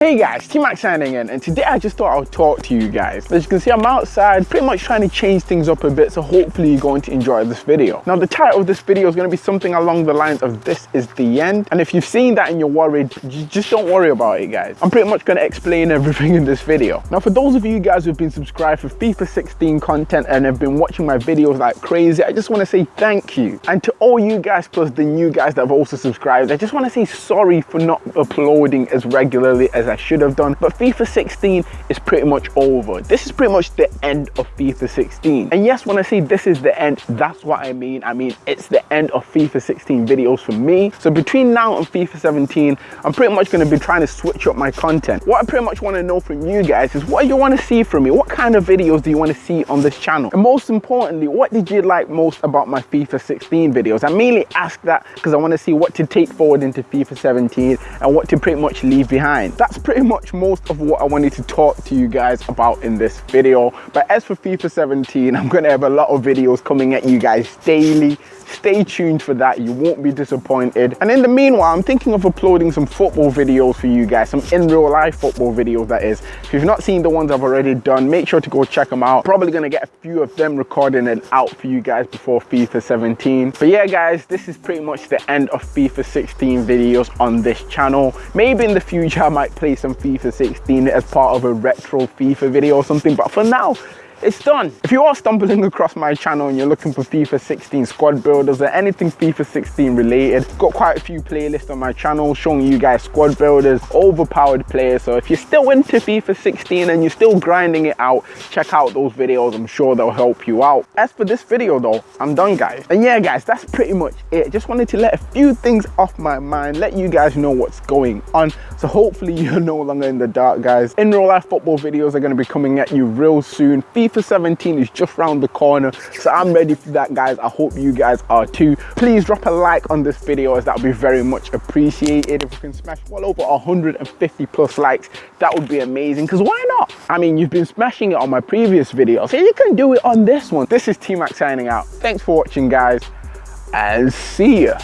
Hey guys, T-Max signing in and today I just thought I would talk to you guys. As you can see I'm outside pretty much trying to change things up a bit so hopefully you're going to enjoy this video. Now the title of this video is going to be something along the lines of this is the end and if you've seen that and you're worried just don't worry about it guys. I'm pretty much going to explain everything in this video. Now for those of you guys who've been subscribed for FIFA 16 content and have been watching my videos like crazy I just want to say thank you and to all you guys plus the new guys that have also subscribed I just want to say sorry for not uploading as regularly as I should have done. But FIFA 16 is pretty much over. This is pretty much the end of FIFA 16. And yes, when I say this is the end, that's what I mean. I mean, it's the end of FIFA 16 videos for me. So between now and FIFA 17, I'm pretty much going to be trying to switch up my content. What I pretty much want to know from you guys is what you want to see from me. What kind of videos do you want to see on this channel? And most importantly, what did you like most about my FIFA 16 videos? I mainly ask that because I want to see what to take forward into FIFA 17 and what to pretty much leave behind. That's pretty much most of what I wanted to talk to you guys about in this video. But as for FIFA 17, I'm going to have a lot of videos coming at you guys daily Stay tuned for that, you won't be disappointed. And in the meanwhile, I'm thinking of uploading some football videos for you guys, some in real life football videos that is. If you've not seen the ones I've already done, make sure to go check them out. Probably gonna get a few of them recording and out for you guys before FIFA 17. But yeah guys, this is pretty much the end of FIFA 16 videos on this channel. Maybe in the future I might play some FIFA 16 as part of a retro FIFA video or something, but for now, it's done. If you are stumbling across my channel and you're looking for FIFA 16 squad builders or anything FIFA 16 related, got quite a few playlists on my channel showing you guys squad builders, overpowered players. So if you're still into FIFA 16 and you're still grinding it out, check out those videos. I'm sure they'll help you out. As for this video though, I'm done guys. And yeah guys, that's pretty much it. Just wanted to let a few things off my mind, let you guys know what's going on. So hopefully you're no longer in the dark guys. In real life football videos are going to be coming at you real soon. FIFA FIFA 17 is just round the corner, so I'm ready for that, guys. I hope you guys are too. Please drop a like on this video as that would be very much appreciated. If we can smash well over 150 plus likes, that would be amazing, because why not? I mean, you've been smashing it on my previous video, so you can do it on this one. This is T-Max signing out. Thanks for watching, guys, and see ya.